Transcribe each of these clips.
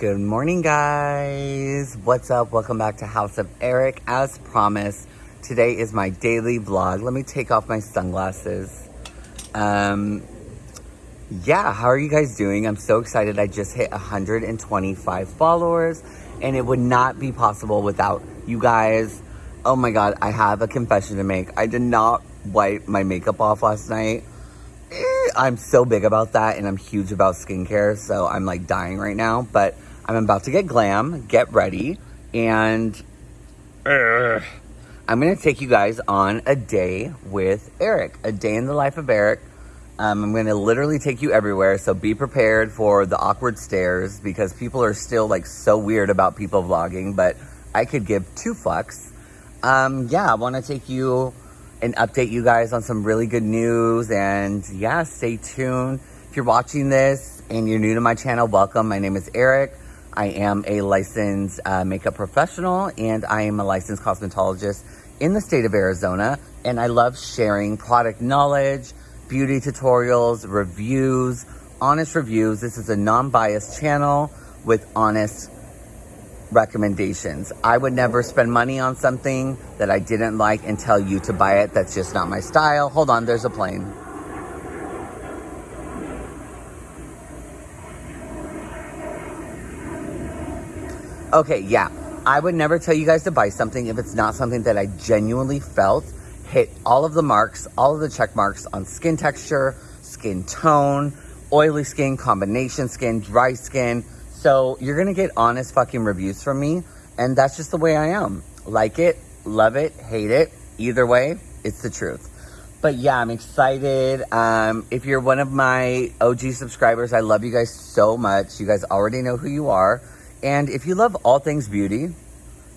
Good morning, guys. What's up? Welcome back to House of Eric. As promised, today is my daily vlog. Let me take off my sunglasses. Um, yeah, how are you guys doing? I'm so excited. I just hit 125 followers, and it would not be possible without you guys. Oh my God, I have a confession to make. I did not wipe my makeup off last night. Eh, I'm so big about that, and I'm huge about skincare, so I'm like dying right now. But I'm about to get glam, get ready, and uh, I'm gonna take you guys on a day with Eric, a day in the life of Eric. Um, I'm gonna literally take you everywhere, so be prepared for the awkward stares because people are still like so weird about people vlogging, but I could give two fucks. Um, yeah, I wanna take you and update you guys on some really good news, and yeah, stay tuned. If you're watching this and you're new to my channel, welcome. My name is Eric. I am a licensed uh, makeup professional and I am a licensed cosmetologist in the state of Arizona. And I love sharing product knowledge, beauty tutorials, reviews, honest reviews. This is a non-biased channel with honest recommendations. I would never spend money on something that I didn't like and tell you to buy it. That's just not my style. Hold on, there's a plane. Okay, yeah. I would never tell you guys to buy something if it's not something that I genuinely felt hit all of the marks, all of the check marks on skin texture, skin tone, oily skin, combination skin, dry skin. So you're gonna get honest fucking reviews from me. And that's just the way I am. Like it, love it, hate it. Either way, it's the truth. But yeah, I'm excited. Um, if you're one of my OG subscribers, I love you guys so much. You guys already know who you are. And if you love all things beauty,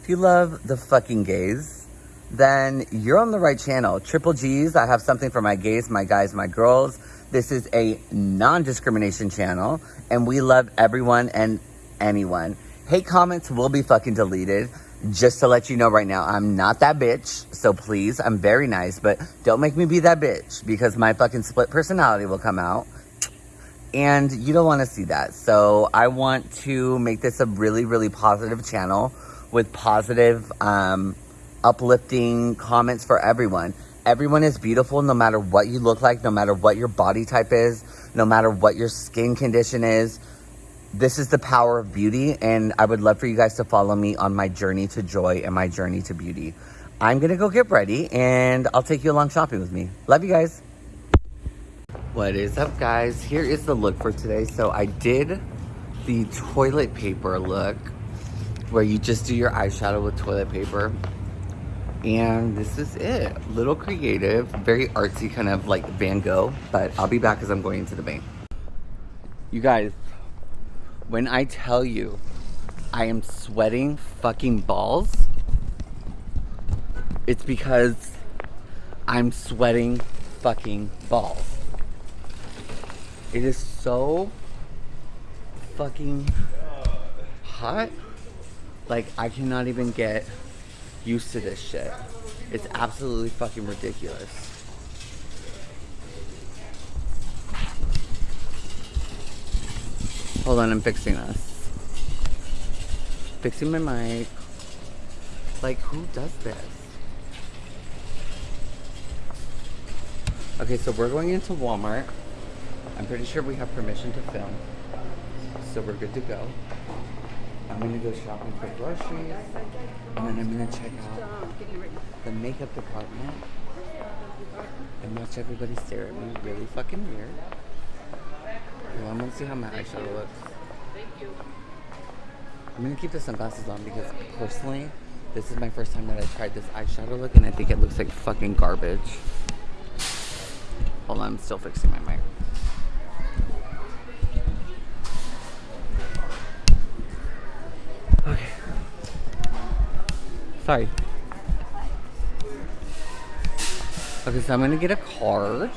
if you love the fucking gays, then you're on the right channel. Triple G's, I have something for my gays, my guys, my girls. This is a non-discrimination channel, and we love everyone and anyone. Hate comments will be fucking deleted. Just to let you know right now, I'm not that bitch. So please, I'm very nice, but don't make me be that bitch because my fucking split personality will come out and you don't want to see that. So I want to make this a really, really positive channel with positive, um, uplifting comments for everyone. Everyone is beautiful no matter what you look like, no matter what your body type is, no matter what your skin condition is. This is the power of beauty, and I would love for you guys to follow me on my journey to joy and my journey to beauty. I'm gonna go get ready, and I'll take you along shopping with me. Love you guys. What is up guys? Here is the look for today. So I did the toilet paper look where you just do your eyeshadow with toilet paper. And this is it. Little creative, very artsy kind of like Van Gogh, but I'll be back as I'm going into the bank. You guys, when I tell you I am sweating fucking balls, it's because I'm sweating fucking balls. It is so fucking hot. Like, I cannot even get used to this shit. It's absolutely fucking ridiculous. Hold on, I'm fixing this. Fixing my mic. Like, who does this? Okay, so we're going into Walmart. I'm pretty sure we have permission to film. So we're good to go. I'm gonna go shopping for groceries. And then I'm gonna check out the makeup department. And watch everybody stare at me really fucking weird. Well, I'm gonna see how my eyeshadow looks. I'm gonna keep the sunglasses on because personally, this is my first time that I tried this eyeshadow look and I think it looks like fucking garbage. Hold on, I'm still fixing my mic. Sorry. Okay, so I'm gonna get a card.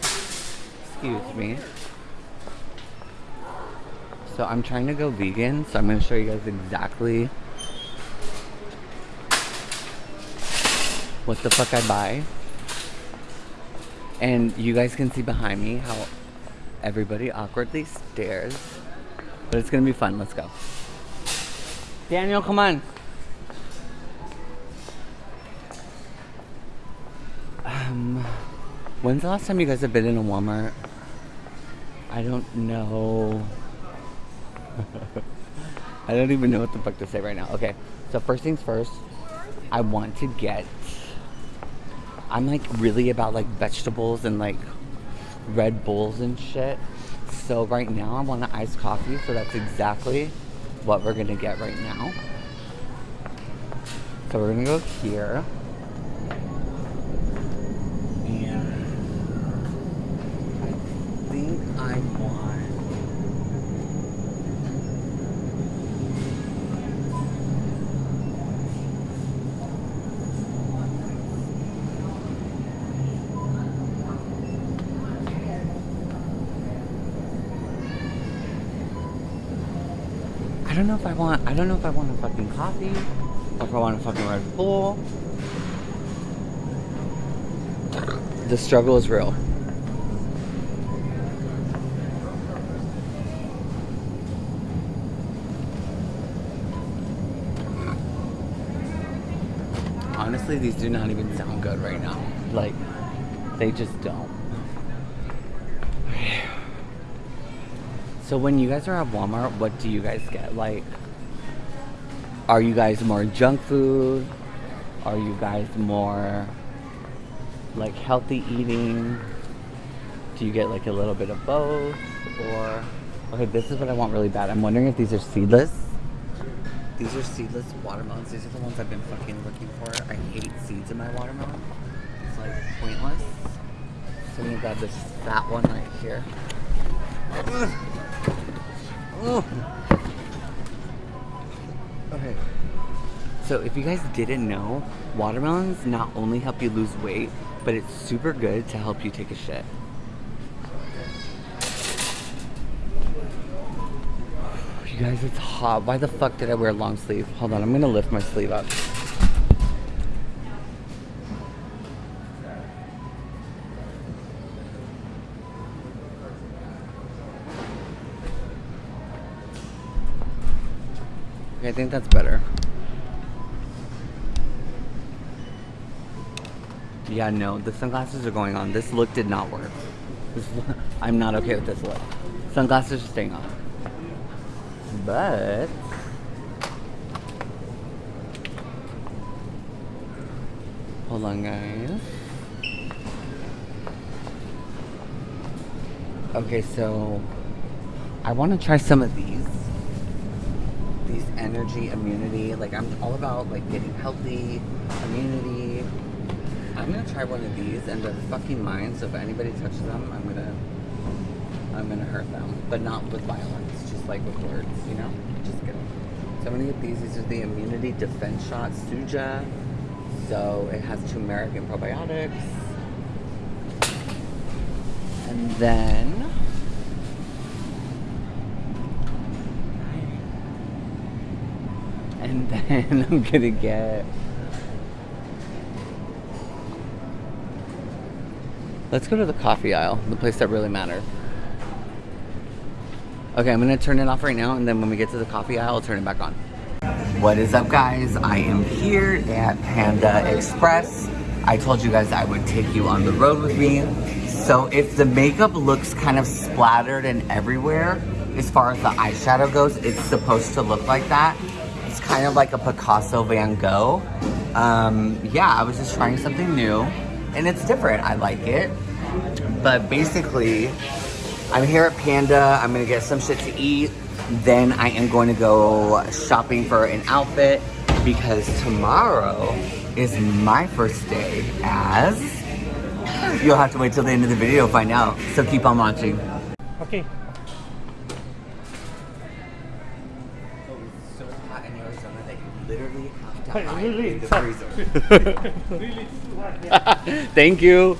Excuse me. So I'm trying to go vegan, so I'm gonna show you guys exactly what the fuck I buy. And you guys can see behind me how Everybody awkwardly stares. But it's gonna be fun. Let's go. Daniel, come on. Um, when's the last time you guys have been in a Walmart? I don't know. I don't even know what the fuck to say right now. Okay, so first things first, I want to get. I'm like really about like vegetables and like Red Bulls and shit. So right now I want an iced coffee, so that's exactly what we're gonna get right now. So we're gonna go here. And I think I want I don't know if I want I don't know if I want a fucking coffee or if I want a fucking Red Bull. The struggle is real. Honestly, these do not even sound good right now. Like, they just don't. So when you guys are at Walmart, what do you guys get? Like, are you guys more junk food? Are you guys more like healthy eating? Do you get like a little bit of both? Or, okay, this is what I want really bad. I'm wondering if these are seedless. These are seedless watermelons. These are the ones I've been fucking looking for. I hate seeds in my watermelon. It's like pointless. So I'm gonna grab this fat one right here. Ugh. Ugh. Okay. So if you guys didn't know, watermelons not only help you lose weight, but it's super good to help you take a shit. You guys, it's hot. Why the fuck did I wear a long sleeve? Hold on, I'm gonna lift my sleeve up. Okay, I think that's better. Yeah, no, the sunglasses are going on. This look did not work. This, I'm not okay with this look. Sunglasses are staying on. But hold on, guys. Okay, so I want to try some of these. These energy, immunity. Like I'm all about like getting healthy, immunity. I'm gonna try one of these, and they're fucking mine. So if anybody touches them, I'm gonna, I'm gonna hurt them, but not with violence, just like with words, you know. Just kidding. So I'm gonna get these. These are the immunity defense shot Suja. So it has turmeric and probiotics, and then. And then I'm gonna get Let's go to the coffee aisle, the place that really matters. Okay, I'm gonna turn it off right now, and then when we get to the coffee aisle, I'll turn it back on. What is up, guys? I am here at Panda Express. I told you guys I would take you on the road with me. So if the makeup looks kind of splattered and everywhere, as far as the eyeshadow goes, it's supposed to look like that. It's kind of like a Picasso Van Gogh. Um, yeah, I was just trying something new, and it's different. I like it. But basically, I'm here at Panda. I'm gonna get some shit to eat. Then I am going to go shopping for an outfit because tomorrow is my first day as... You'll have to wait till the end of the video to find out. So keep on watching. Okay. Really? in the freezer. really too hot, yeah. Thank you.